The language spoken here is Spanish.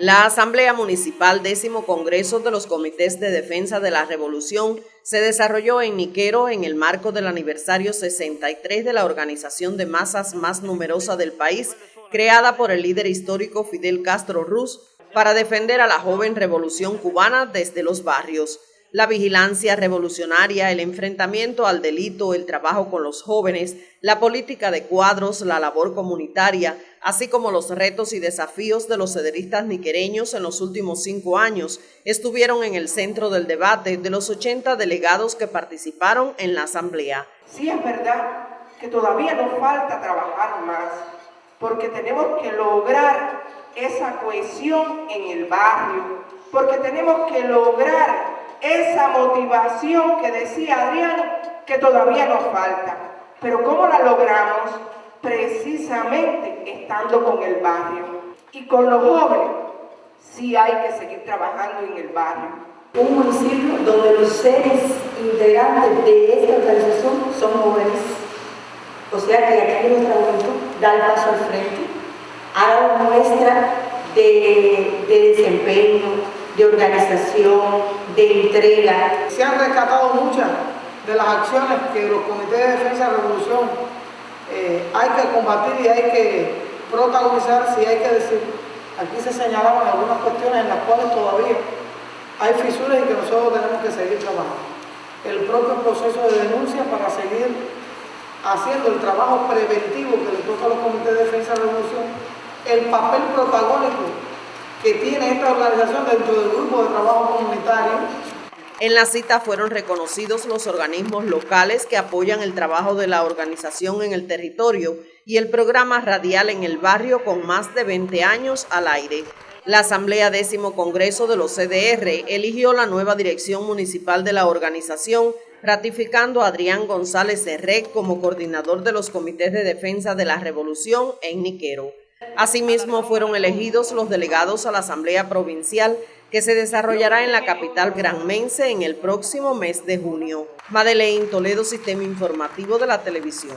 La Asamblea Municipal décimo Congreso de los Comités de Defensa de la Revolución se desarrolló en Niquero en el marco del aniversario 63 de la organización de masas más numerosa del país, creada por el líder histórico Fidel Castro Ruz para defender a la joven revolución cubana desde los barrios. La vigilancia revolucionaria, el enfrentamiento al delito, el trabajo con los jóvenes, la política de cuadros, la labor comunitaria, así como los retos y desafíos de los cederistas niquereños en los últimos cinco años, estuvieron en el centro del debate de los 80 delegados que participaron en la asamblea. Sí es verdad que todavía nos falta trabajar más, porque tenemos que lograr esa cohesión en el barrio, porque tenemos que lograr esa motivación que decía Adrián que todavía nos falta. Pero ¿cómo la logramos? Precisamente estando con el barrio. Y con los jóvenes, sí hay que seguir trabajando en el barrio. Un municipio donde los seres integrantes de esta organización son jóvenes. O sea que aquí nuestra juventud da el paso al frente, haga muestra de, de desempeño, de organización, de entrega. Se han rescatado muchas de las acciones que los comités de defensa de la revolución eh, hay que combatir y hay que protagonizar, si hay que decir. Aquí se señalaban algunas cuestiones en las cuales todavía hay fisuras y que nosotros tenemos que seguir trabajando. El propio proceso de denuncia para seguir haciendo el trabajo preventivo que le toca a los comités de defensa de la revolución, el papel protagónico que tiene esta organización dentro del grupo de trabajo comunitario. En la cita fueron reconocidos los organismos locales que apoyan el trabajo de la organización en el territorio y el programa radial en el barrio con más de 20 años al aire. La Asamblea Décimo Congreso de los CDR eligió la nueva dirección municipal de la organización, ratificando a Adrián González Herré como coordinador de los comités de defensa de la revolución en Niquero. Asimismo, fueron elegidos los delegados a la Asamblea Provincial que se desarrollará en la capital granmense en el próximo mes de junio. Madeleine Toledo, Sistema Informativo de la Televisión.